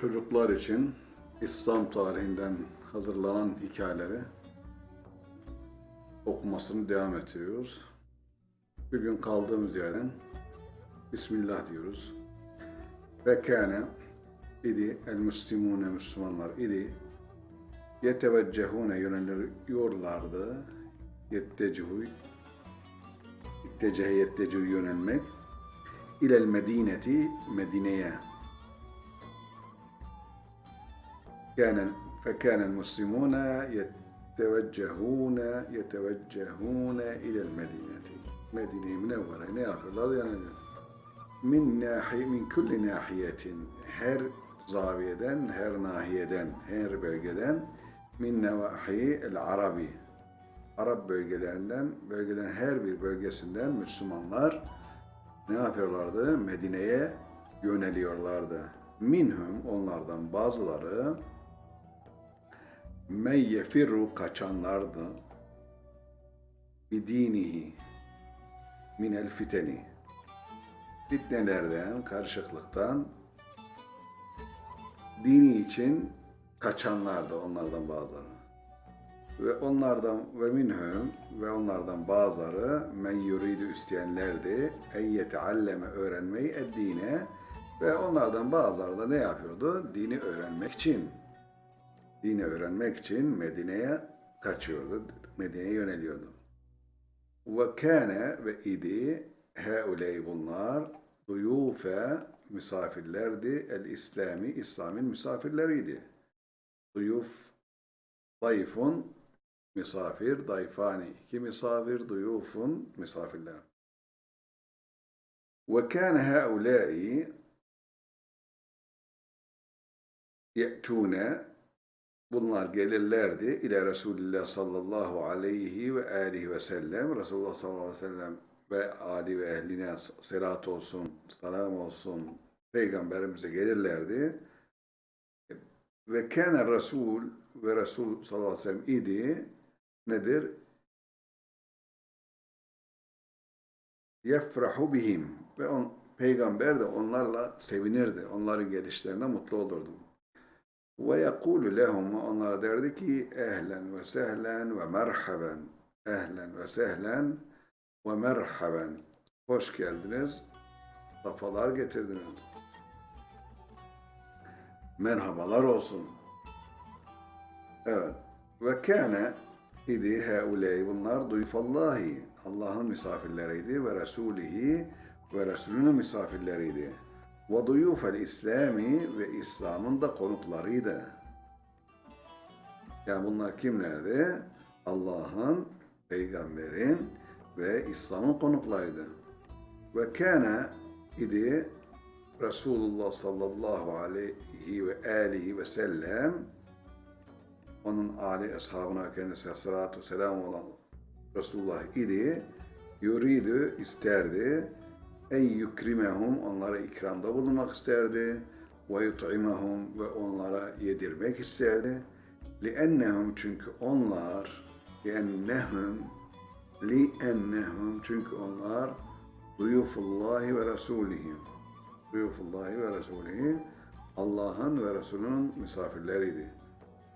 çocuklar için İslam tarihinden hazırlanan hikayeleri okumasını devam ettiriyoruz. Bugün kaldığımız yerden Bismillah diyoruz. Ve kâne idi el müslimune Müslümanlar idi yeteveccehune yöneliyorlardı yettecuhu ittecehe yettecuhu yönelmek ilel medineti Medine'ye كان فكان المسلمون يتوجهون يتوجهون إلى المدينة مدينة منورة ne yapıyorlar yani min nahi min kulli nahiyetin her zaviyeden her nahiyeden her bölgeden min nevahi el arabi Arap bölgelerinden bölgelerin her bir bölgesinden Müslümanlar ne yapıyorlardı? Medine'ye yöneliyorlardı. Minhum onlardan bazıları men yefirru kaçanlardı bidinihi minel fiteni fitnelerden, karışıklıktan dini için kaçanlardı onlardan bazıları. Ve onlardan ve minhum ve onlardan bazıları men yuridu isteyenlerdi en yetealleme öğrenmeyi eddine ve onlardan bazıları da ne yapıyordu? Dini öğrenmek için dini öğrenmek için Medine'ye kaçıyordu. Medine'ye yöneliyordu. Ve kâne ve idi heuley bunlar duyufe misafirlerdi. El İslami, İslam'ın misafirleriydi. Duyuf, dayfun, misafir, dayfani, iki misafir, duyufun, misafirler. Ve kâne heulâi ye'tûne Bunlar gelirlerdi ile Resulullah sallallahu aleyhi ve aleyhi ve sellem. Resulullah sallallahu aleyhi ve sellem ve ali ve ehline selat olsun, selam olsun peygamberimize gelirlerdi. Ve kâne Resul ve Resul sallallahu aleyhi ve sellem idi nedir? Yefrahu bihim ve on, peygamber de onlarla sevinirdi. Onların gelişlerine mutlu olurdu. Ve yekulu lehum onlara derdi ki ehlen ve sehlen ve merhaben ehlen ve sehlen ve merhaben. Hoş geldiniz safalar getirdiniz. Merhabalar olsun. Evet. Ve kâne idi heuley bunlar duyfallahi Allah'ın misafirleriydi ve Resulihi ve Resulünün misafirleriydi ve duyufel ve İslam'ın da konuklarıydı. Yani bunlar kimlerdi? Allah'ın, peygamberin ve İslam'ın konuklarıydı. Ve kâne idi Resulullah sallallahu aleyhi ve aleyhi ve sellem onun âli ashabına kendisine salatu selam olan Resulullah idi yuridu isterdi en yukrimehum onlara ikramda bulunmak isterdi ve yut'imehum ve onlara yedirmek isterdi. Li'ennehum çünkü onlar li'ennehum li'ennehum çünkü onlar duyufullahi ve rasulihi duyufullahi ve rasulihi Allah'ın ve Resulünün misafirleriydi.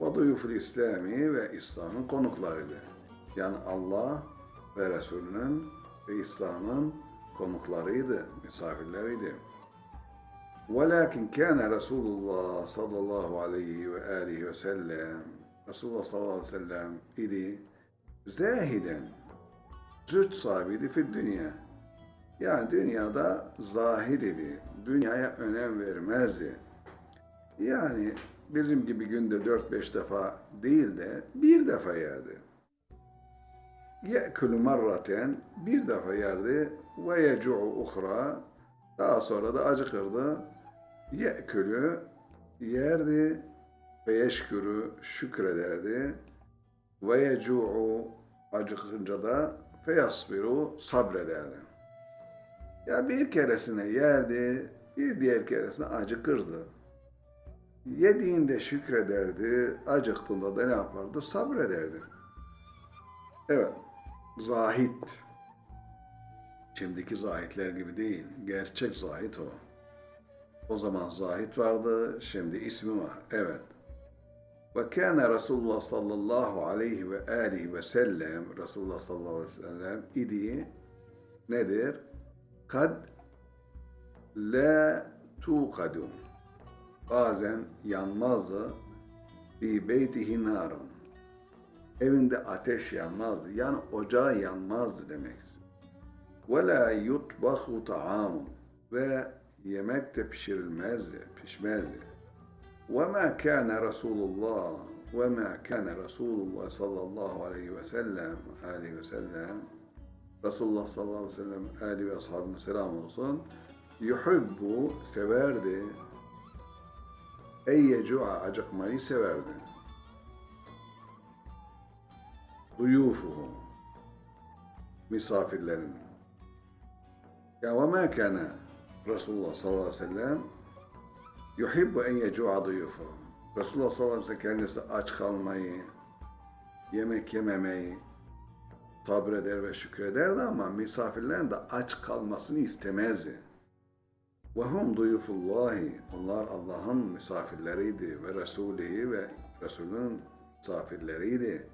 Ve duyuful İslami ve İslam'ın konuklarıydı. Yani Allah ve Resulünün ve İslam'ın konuklarıydı, misafirleriydi. Velakin kâne Resulullah sallallahu aleyhi ve aleyhi ve sellem Resulullah sallallahu aleyhi ve sellem idi zahiden züht sahibiydi fi dünya. Yani dünyada zahid idi. Dünyaya önem vermezdi. Yani bizim gibi günde 4-5 defa değil de bir defa yerdi. Ye'külü marraten bir defa yerdi ve yecu'u uhra daha sonra da acıkırdı. Ye'külü yerdi ve yeşkürü şükrederdi ve yecu'u acıkınca da feyasbiru sabrederdi. Ya bir keresine yerdi, bir diğer keresine acıkırdı. Yediğinde şükrederdi, acıktığında da ne yapardı? Sabrederdi. Evet, zahit. Şimdiki zahitler gibi değil. Gerçek zahit o. O zaman zahit vardı, şimdi ismi var. Evet. Ve kâne Resulullah sallallahu aleyhi ve aleyhi ve sellem, Resulullah sallallahu aleyhi ve sellem idi nedir? Kad la tuqadu. Bazen yanmazdı. Fi beytihi narun. Evinde ateş yanmazdı. Yani ocağı yanmazdı demek istiyor. Ve la yutbahu ta'amun. Ve yemek de pişirilmezdi, pişmezdi. وما كان رسول الله وما كان رسول الله صلى الله عليه وسلم آله وسلم Resulullah sallallahu aleyhi ve sellem Ali ve ashabına selam olsun. Yuhibbu severdi. Eyyecu'a acıkmayı severdi. Duyufuhu misafirlerin. ya ve ma kana Resulullah sallallahu aleyhi ve sellem yuhibbu en yecu'a duyufuhu. Resulullah sallallahu aleyhi ve sellem kendisi aç kalmayı, yemek yememeyi, sabreder ve şükrederdi ama misafirlerin de aç kalmasını istemezdi. Ve hum duyufullahi. Onlar Allah'ın misafirleriydi ve Resulihi ve Resulün misafirleriydi.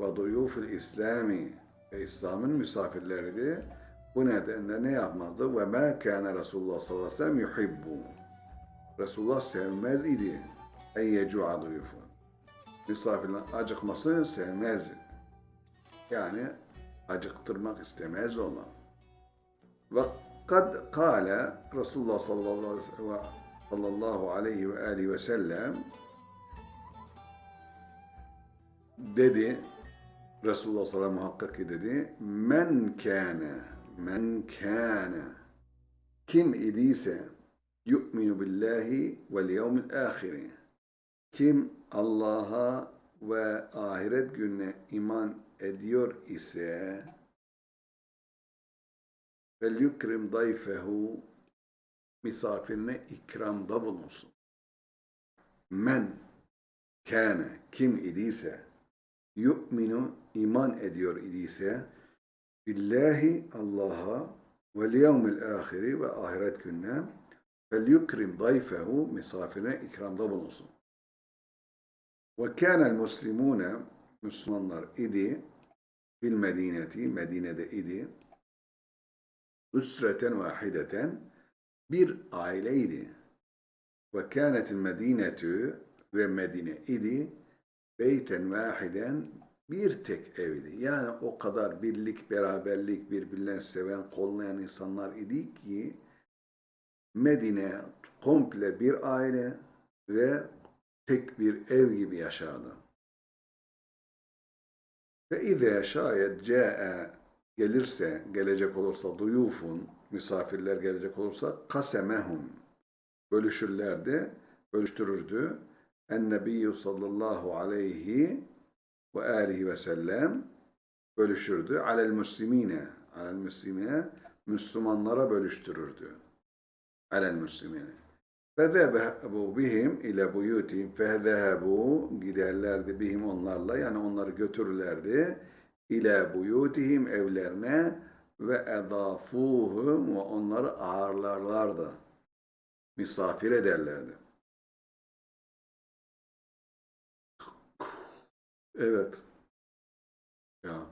Ve duyuful İslami ve İslam'ın misafirleriydi. Bu nedenle ne yapmazdı? Ve ma kâne Resulullah sallallahu aleyhi ve sellem yuhibbu. Resulullah sevmez idi. En yecu'a duyufu. Misafirlerin acıkmasını sevmezdi. Yani acıktırmak istemez ona. Ve kad kâle Resulullah sallallahu aleyhi ve aleyhi ve sellem dedi Resulullah sallallahu aleyhi ve sellem muhakkak ki dedi men kâne men kâne. Kim idiyse yu'minu billahi vel yevmil ahiri kim Allah'a ve ahiret gününe iman ediyor ise fel yukrim dayfehu misafirine ikramda bulunsun. Men kâne. Kim idiyse yu'minu iman ediyor idiyse billahi Allah'a ve yevmil ahiri ve ahiret gününe fel yukrim dayfehu misafirine ikramda bulunsun. Ve kânel muslimûne Müslümanlar idi fil medineti Medine'de idi üsreten vahideten bir aileydi. Ve kânetil medinetü ve Medine idi beyten vahiden bir tek evdi. Yani o kadar birlik, beraberlik, birbirlerini seven, kollayan insanlar idi ki Medine komple bir aile ve tek bir ev gibi yaşardı. Ve izâ şayet câe gelirse, gelecek olursa duyufun, misafirler gelecek olursa kasemehum bölüşürlerdi, bölüştürürdü. En-Nebiyyü sallallahu aleyhi ve alihi ve sellem bölüşürdü. Alel müslimine, alel müslimine Müslümanlara bölüştürürdü. Alel müslimine. Fezehebu bihim ile buyutihim fezehebu giderlerdi bihim onlarla yani onları götürürlerdi ile buyutihim evlerine ve edafuhum ve onları ağırlarlardı. Misafir ederlerdi. Evet. Ya.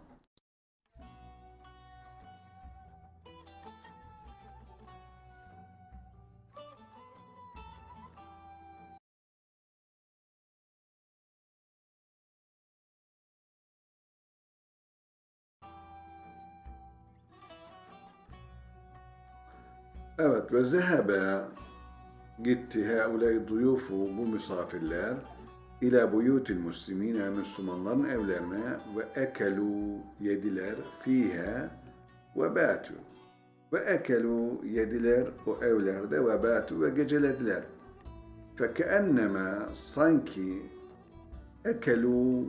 Evet ve zehebe gitti heuley duyufu bu misafirler ila buyutil muslimine Müslümanların evlerine ve ekelu yediler fihe ve batu ve ekelu yediler o evlerde ve batu ve gecelediler. Fekenneme sanki ekelu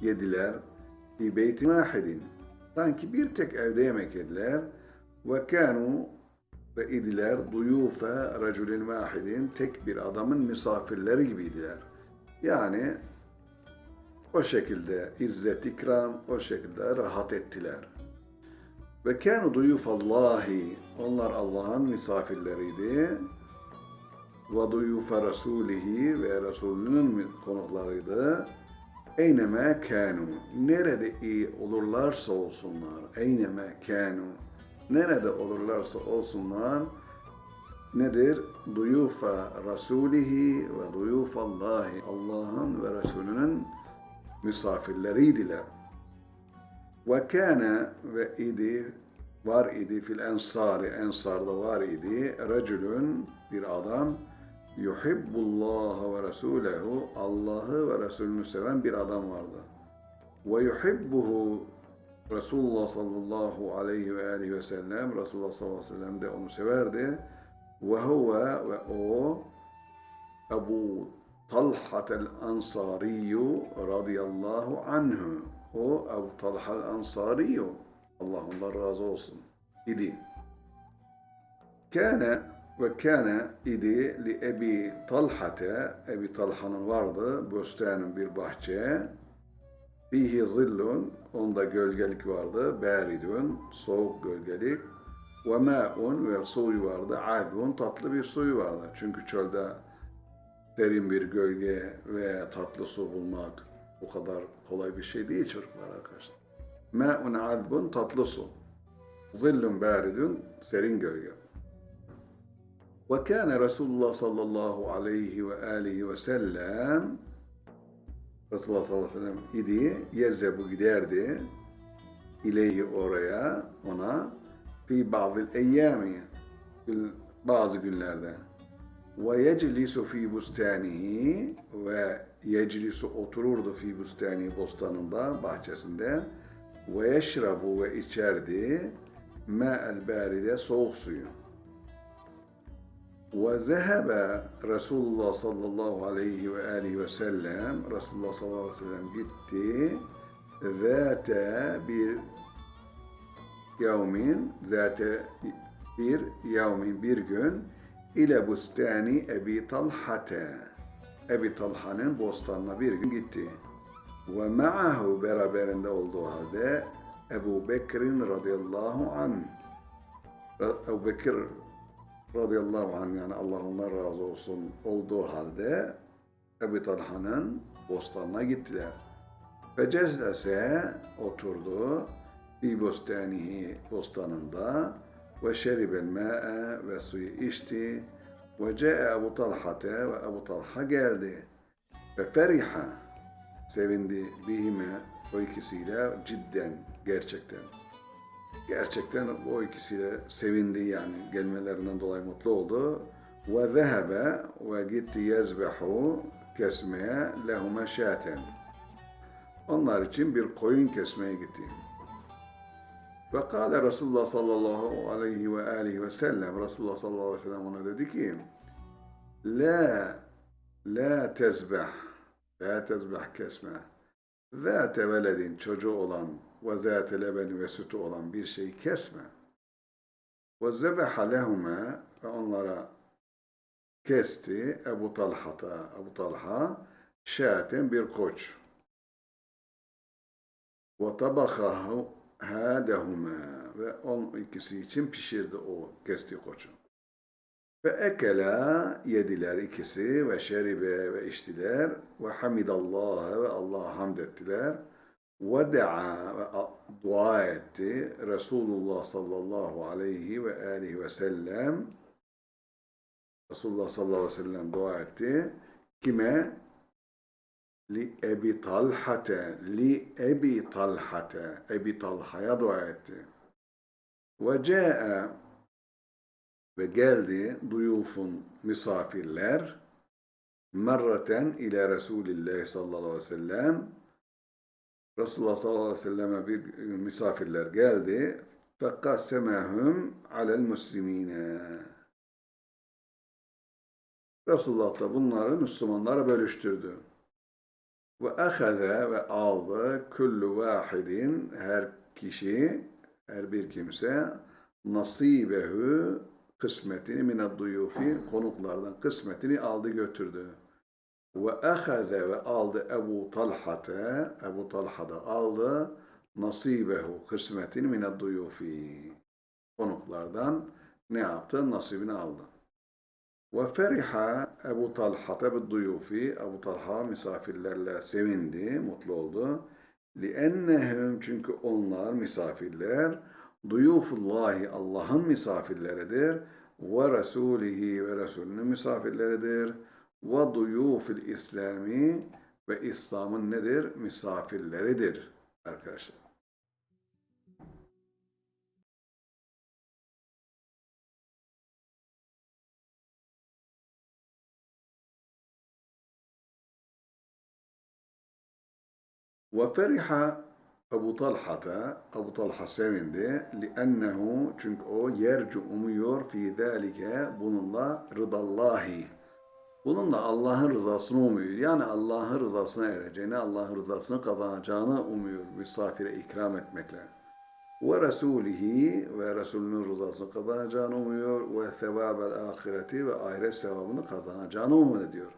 yediler fi beytin vahidin. Sanki bir tek evde yemek yediler ve kanu ve idiler duyufe raculin vahidin tek bir adamın misafirleri gibiydiler. Yani o şekilde izzet ikram, o şekilde rahat ettiler. Ve kânu duyufallahi, onlar Allah'ın misafirleriydi. ve duyufa rasulihi ve Resulünün konuklarıydı. Eyneme kanu. Nerede iyi olurlarsa olsunlar. Eyneme kanu. Nerede olurlarsa olsunlar. Nedir? Duyufa rasulihi ve duyufa Allahi. Allah'ın ve Resulünün misafirleriydiler. Ve kâne ve idi var idi fil ensari ensarda var idi racülün bir adam yuhibbullah ve resulehu Allah'ı ve Resulünü seven bir adam vardı. Ve yuhibbuhu Resulullah sallallahu aleyhi ve aleyhi ve sellem Resulullah sallallahu aleyhi ve sellem de onu severdi. Huve ve o Ebu Talhat el-Ansariyu radıyallahu anhu. O Ebu Talha el-Ansariyu. Allah ondan razı olsun. İdi. Kâne ve kâne idi li Ebi Talhate. Ebi Talha'nın vardı. Böstenin bir bahçe. Fihi zillun. Onda gölgelik vardı. Bâridun. Soğuk gölgelik. Ve mâ'un ve suyu vardı. Adbun tatlı bir suyu vardı. Çünkü çölde derin bir gölge ve tatlı su bulmak o kadar kolay bir şey değil çocuklar arkadaşlar. Mâ'un adbun tatlı su. Zillun bâridun serin gölge. Ve kâne Resulullah sallallahu aleyhi ve aleyhi ve sellem Resulullah sallallahu aleyhi ve sellem idi, yezzebu giderdi ileyhi oraya, ona fi bazı eyyami bazı günlerde. ve yeclisu fi bustanihi ve yeclisu otururdu fi bustani bostanında, bahçesinde. ve yeşrabu ve içerdi ma'el baride soğuk suyu. Ve zehebe Resulullah sallallahu aleyhi ve aleyhi ve sellem Resulullah sallallahu aleyhi ve sellem gitti. zate bir yevmin zate bir yevmin bir gün ile bustani Ebi Talhate Ebi Talha'nın bostanına bir gün gitti. Ve ma'ahu beraberinde olduğu halde Ebu Bekir'in radıyallahu anh Ebu Bekir radıyallahu anh yani Allah ondan razı olsun olduğu halde Ebu Talha'nın bostanına gittiler. Ve cezlese oturdu fi bostanihi bostanında ve şeribel ma'e ve suyu içti. Ve ce'e Ebu Talha'te ve Ebu Talha geldi. Ve feriha sevindi bihime o ikisiyle cidden gerçekten. Gerçekten o ikisiyle sevindi yani gelmelerinden dolayı mutlu oldu. Ve zehebe ve gitti yezbehu kesmeye lehume şaten onlar için bir koyun kesmeye gitti. Ve kâle Resulullah sallallahu aleyhi ve aleyhi ve sellem Resulullah sallallahu aleyhi ve sellem ona dedi ki La la tezbeh la tezbeh kesme zâte veledin çocuğu olan ve zâte lebeni ve sütü olan bir şeyi kesme. Ve zebeha lehume ve onlara kesti Ebu Talha'ta Ebu Talha şaten bir koç. Ve tabakahu hâlehuma ve on ikisi için pişirdi o kesti koçu. Ve ekela yediler ikisi ve şeribe ve içtiler ve hamidallah ve Allah'a hamd ettiler. Ve da'a ve dua etti Resulullah sallallahu aleyhi ve aleyhi ve sellem Resulullah sallallahu aleyhi ve sellem dua etti. Kime? Li Ebi Talhate, li Ebi Talhate, Ebi Talha'ya dua etti. Ve ce'e ve geldi duyufun misafirler merraten ile Resulillah sallallahu aleyhi ve sellem Resulullah sallallahu aleyhi ve selleme bir misafirler geldi fekkasemehum alel muslimine Resulullah da bunları Müslümanlara bölüştürdü. Ve ahaze ve aldı kullu vahidin her kişi, her bir kimse nasibehu kısmetini mined duyufi konuklardan kısmetini aldı götürdü. Ve ahaze ve aldı Ebu Talha'te Ebu Talha da aldı nasibehu kısmetini mined duyufi konuklardan ne yaptı? Nasibini aldı. Ve feriha Ebu Talha bi duyufi. Ebu Talha misafirlerle sevindi, mutlu oldu. لِأَنَّهُمْ çünkü onlar misafirler duyufullahi Allah'ın misafirleridir ve Resulihi ve Resulünün misafirleridir ve duyufil İslami ve İslam'ın nedir? Misafirleridir arkadaşlar. Ve feriha Ebu Talha'da, Ebu Talha sevindi. Li'ennehu, çünkü o yercu umuyor fi zâlike bununla rıdallahi. Bununla Allah'ın rızasını umuyor. Yani Allah'ın rızasına ereceğini, Allah'ın rızasını kazanacağını umuyor misafire ikram etmekle. Ve Resulihi ve Resulünün rızasını kazanacağını umuyor. Ve sevabel ahireti ve ahiret sevabını kazanacağını umut ediyor.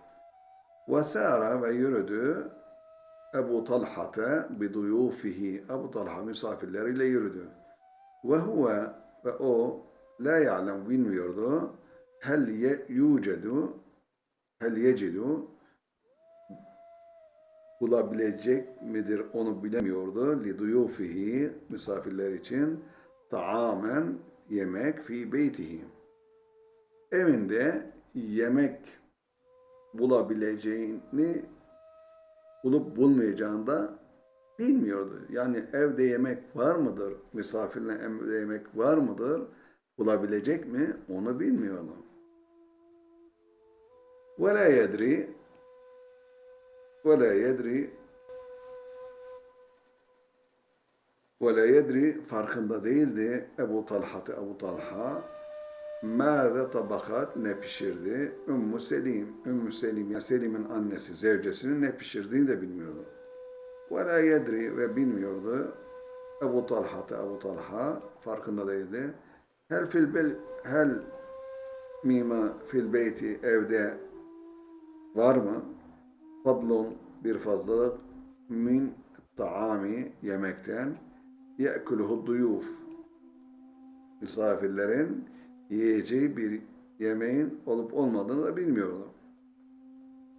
Ve sâra ve yürüdü Ebu Talha'te biduyufihi Ebu Talha misafirleriyle yürüdü. Ve huve ve o la ya'lem bilmiyordu. Hel ye, yucedu hel yecidu bulabilecek midir onu bilemiyordu. Li duyufihi misafirler için taamen yemek fi beytihi. Evinde yemek bulabileceğini bulup bulmayacağını da bilmiyordu. Yani evde yemek var mıdır? Misafirle evde yemek var mıdır? Bulabilecek mi? Onu bilmiyordu. Ve la yedri ve yedri ve yedri farkında değildi Ebu Talha Ebu Talha Mâze tabakat ne pişirdi? Ümmü Selim. Ümmü Selim, yani Selim'in annesi, zevcesinin ne pişirdiğini de bilmiyordu. Ve la yedri ve bilmiyordu. Ebu Talha Ebu Talha farkında değildi. Hel fil bel hel mima fil beyti evde var mı? Fadlun bir fazlalık min taami yemekten ye'kuluhu duyuf misafirlerin yiyeceği bir yemeğin olup olmadığını da bilmiyordu.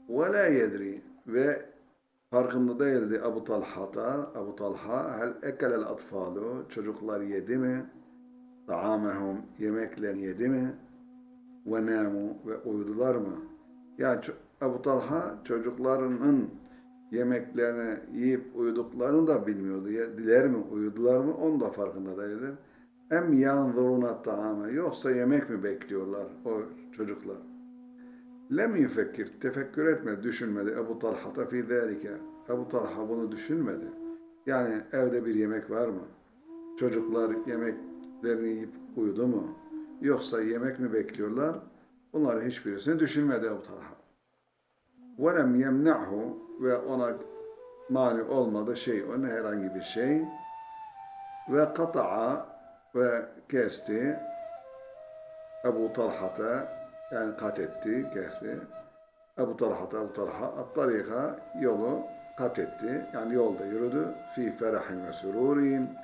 La yedri ve farkında değildi Abu Talha'da, Abu Talha hel ekelel atfalu çocuklar yedi mi? Taamehum yemeklerini yedi mi? Ve namu ve uyudular mı? Yani Abu Talha çocuklarının yemeklerini yiyip uyuduklarını da bilmiyordu. Diler mi, uyudular mı onu da farkında değildi. Em yanzuruna ta'ame. Yoksa yemek mi bekliyorlar o çocuklar? Lem yufekkir. Tefekkür etmedi, düşünmedi. Ebu Talha fi zâlike. Ebu Talha bunu düşünmedi. Yani evde bir yemek var mı? Çocuklar yemeklerini yiyip uyudu mu? Yoksa yemek mi bekliyorlar? Bunları hiçbirisini düşünmedi Ebu Talha. وَلَمْ يَمْنَعْهُ Ve ona mani olmadı şey, ona herhangi bir şey. Ve kata'a ve kesti. Ebu Talha'ta yani kat etti, kesti. Ebu Talha'ta Ebu Talha at-tarika yolu kat etti. Yani yolda yürüdü. Fi ferahin ve sururin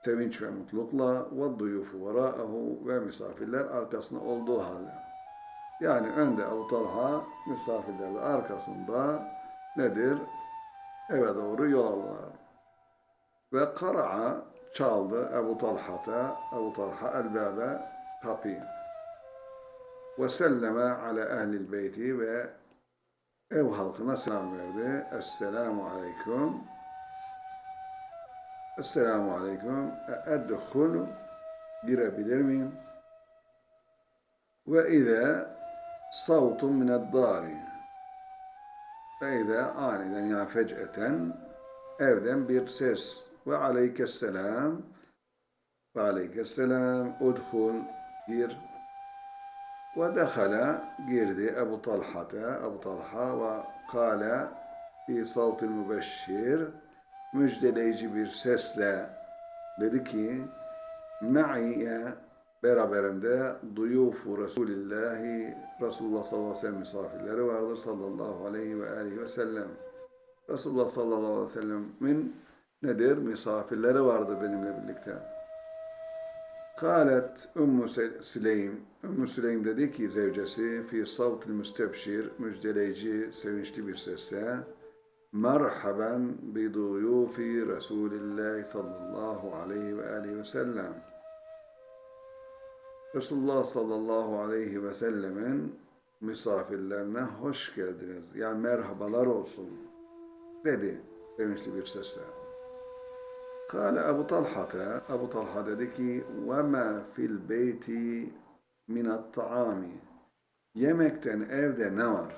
sevinç ve mutlulukla ve duyufu vera'ahu ve misafirler arkasında olduğu halde. Yani önde Ebu Talha misafirlerle arkasında nedir? Eve doğru yol alırlar. Ve kara'a çaldı Ebu Talha'ta, Ebu Talha elbâbe kapıyı. Ve selleme ala ehlil beyti ve ev halkına selam verdi. Esselamu aleyküm. Esselamu aleyküm. Eddehulu girebilir miyim? Ve izâ savtun mineddâri. Ve izâ aniden yani fec'eten evden bir ses ve aleykesselam ve aleykesselam udhul gir. Ve dehala girdi Ebu Talha'ta. Ebu Talha ve kâle fi savtil mübeşşir. Müjdeleyici bir sesle dedi ki me'iyye beraberinde duyufu Resulillahi Resulullah sallallahu aleyhi ve sellem misafirleri vardır sallallahu aleyhi ve aleyhi ve sellem. Resulullah sallallahu aleyhi ve sellem'in nedir? Misafirleri vardı benimle birlikte. Kalet Ümmü Süleym, Ümmü Süleym dedi ki zevcesi fi savtil müstebşir, müjdeleyici, sevinçli bir sesle Merhaben bi duyufi Resulillah sallallahu aleyhi ve aleyhi ve sellem. Resulullah sallallahu aleyhi ve sellemin misafirlerine hoş geldiniz. Yani merhabalar olsun dedi sevinçli bir sesle. Kale Ebu Talha'ta, Ebu Talha dedi ki وَمَا فِي الْبَيْتِ مِنَ الطَّعَامِ Yemekten evde ne var?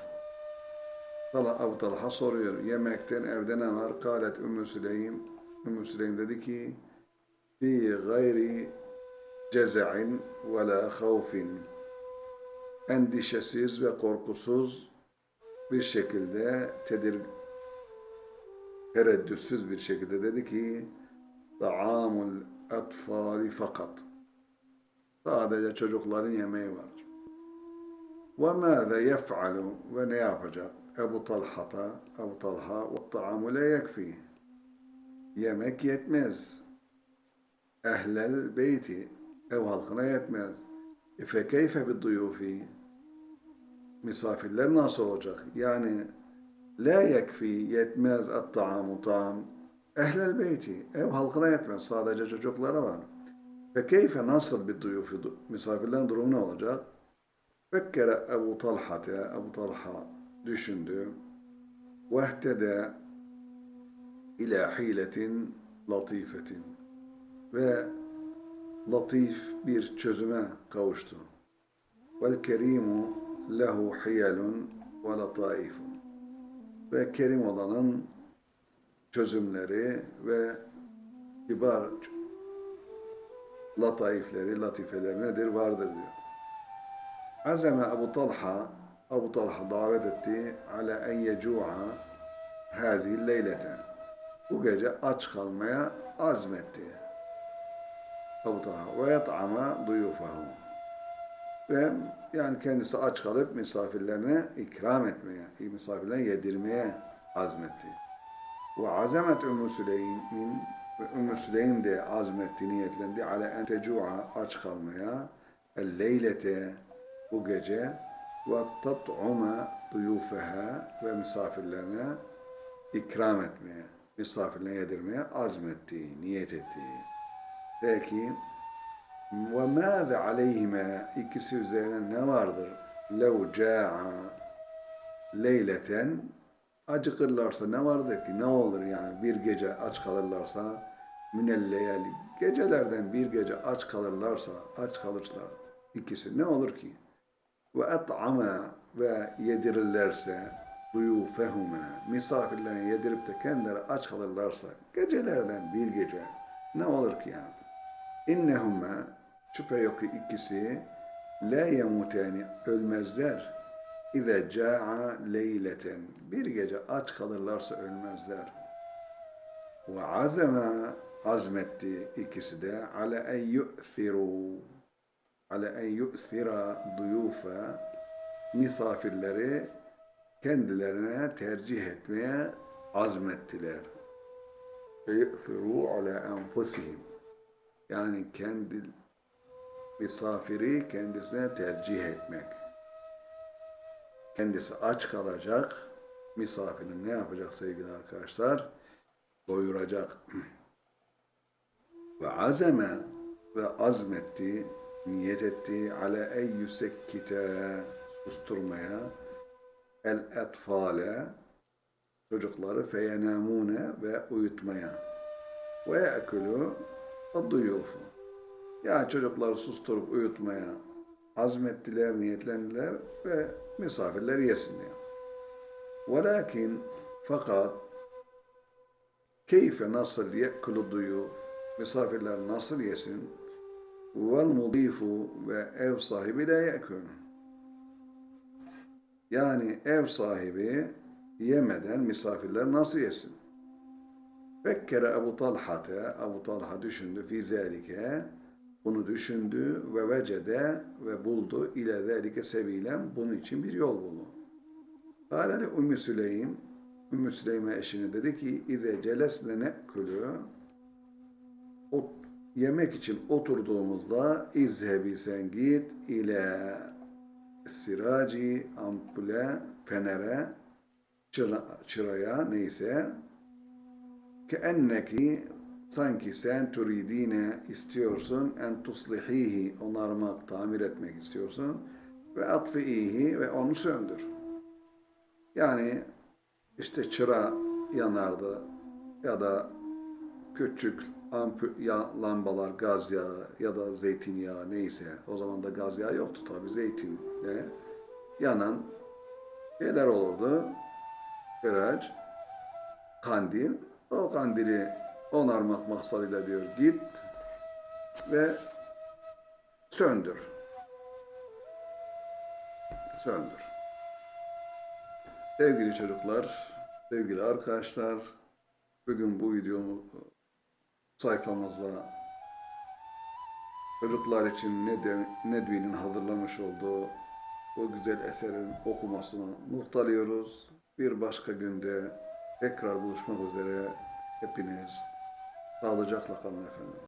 Tala Ebu Talha soruyor, yemekten evde ne var? Kalet Ümmü Süleym, Ümmü Süleym dedi ki fi gayri cezain ve la havfin endişesiz ve korkusuz bir şekilde tedir tereddütsüz bir şekilde dedi ki Ta'amul atfali fakat. Sadece çocukların yemeği var. Ve mâze yef'alu ve ne yapacak? Ebu Talha'ta, Ebu Talha ve ta'amu la yekfi. Yemek yetmez. Ehlel beyti, ev halkına yetmez. E fe keyfe bid duyufi? Misafirler nasıl olacak? Yani la yekfi, yetmez at-ta'amu ta'am. Ehlel beyti, ev halkına yetmez. Sadece çocuklara var. Ve keyfe nasıl bir duyufi? Misafirlerin durumu ne olacak? Fekkere Ebu Talha'te, Ebu Talha düşündü. Vehtede ila hiletin latifetin. Ve latif bir çözüme kavuştu. Vel kerimu lehu hiyelun ve lataifun. Ve kerim olanın çözümleri ve kibar lataifleri, latifeleri nedir? Vardır diyor. Azeme Ebu Talha, Ebu Talha davet etti ala en yecu'a hazihi leylete. Bu gece aç kalmaya azmetti. Ebu Talha ve yat'ama duyufahu. Ve yani kendisi aç kalıp misafirlerine ikram etmeye, misafirlerine yedirmeye azmetti. Ve azamet Ümmü Süleym'in ve Ümmü Süleym de azmetti, niyetlendi ala en tecu'a aç kalmaya el leylete bu gece ve tat'uma duyufeha ve misafirlerine ikram etmeye, misafirlerine yedirmeye azmetti, niyet etti. Peki ve mâze aleyhime ikisi üzerine ne vardır? Lev câ'a leyleten acıkırlarsa ne vardır ki? Ne olur yani bir gece aç kalırlarsa minel leyali gecelerden bir gece aç kalırlarsa aç kalırlar ikisi ne olur ki? Ve et'ama ve yedirirlerse duyufehume misafirlerine yedirip de kendileri aç kalırlarsa gecelerden bir gece ne olur ki yani? İnnehumme şüphe yok ki ikisi la yemutani ölmezler. İze ca'a leyleten bir gece aç kalırlarsa ölmezler. Ve azeme azmetti ikisi de ala en yu'thiru ala en yu'thira duyufa misafirleri kendilerine tercih etmeye azmettiler. Yu'thiru ala enfusihim yani kendi misafiri kendisine tercih etmek. Kendisi aç kalacak, misafirin ne yapacak sevgili arkadaşlar? Doyuracak. Ve azeme ve azmetti, niyet etti ala en yüsekkite susturmaya el etfale çocukları feyenamune ve uyutmaya ve ye'kulu duyufu. Yani çocukları susturup uyutmaya azmettiler, niyetlendiler ve misafirler yesin diyor. Velakin fakat keyfe nasıl ye'kulu duyuf misafirler nasıl yesin vel mudifu ve ev sahibi de ye'kul yani ev sahibi yemeden misafirler nasıl yesin? Fekkere Ebu Talha'te, Ebu Talha düşündü fi zâlike, bunu düşündü ve vecede ve buldu ile zâlike sebilen bunun için bir yol buldu. Kâleli Ümmü Süleym, Ümmü Süleym'e eşine dedi ki, İze celesne ne'kulü, o yemek için oturduğumuzda izhebi sen git ile siraci ampule fenere çıra, çıraya neyse ki enneki sanki sen turidine istiyorsun en tuslihihi onarmak, tamir etmek istiyorsun ve atfiihi ve onu söndür. Yani işte çıra yanardı ya da küçük lambalar, gaz yağı ya da zeytinyağı neyse. O zaman da gaz yağı yoktu tabi zeytinle yanan şeyler olurdu. Kıraç, kandil. O kandili onarmak maksadıyla diyor git ve söndür. Söndür. Sevgili çocuklar, sevgili arkadaşlar, bugün bu videomu sayfamızda çocuklar için Ned- Nedvi'nin hazırlamış olduğu bu güzel eserin okumasını muhtalıyoruz. Bir başka günde tekrar buluşmak üzere hepiniz sağlıcakla kalın efendim.